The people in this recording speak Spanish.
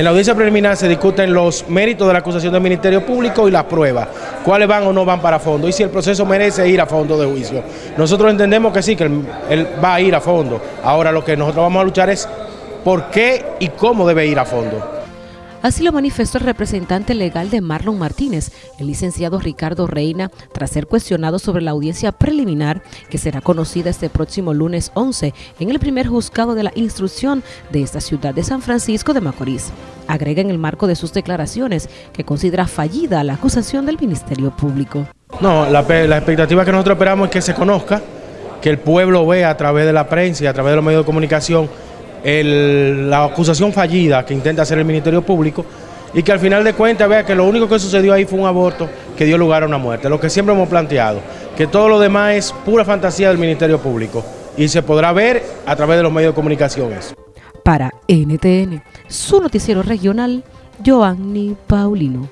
En la audiencia preliminar se discuten los méritos de la acusación del Ministerio Público y las pruebas, cuáles van o no van para fondo y si el proceso merece ir a fondo de juicio. Nosotros entendemos que sí, que él, va a ir a fondo. Ahora lo que nosotros vamos a luchar es por qué y cómo debe ir a fondo. Así lo manifestó el representante legal de Marlon Martínez, el licenciado Ricardo Reina, tras ser cuestionado sobre la audiencia preliminar que será conocida este próximo lunes 11 en el primer juzgado de la instrucción de esta ciudad de San Francisco de Macorís. Agrega en el marco de sus declaraciones que considera fallida la acusación del Ministerio Público. No, la, expectativa que nosotros esperamos es que se conozca, que el pueblo vea a través de la prensa y a través de los medios de comunicación la acusación fallida que intenta hacer el Ministerio Público y que al final de cuentas vea que lo único que sucedió ahí fue un aborto que dio lugar a una muerte, lo que siempre hemos planteado, que todo lo demás es pura fantasía del Ministerio Público y se podrá ver a través de los medios de comunicación Para NTN, su noticiero regional, Joanny Paulino.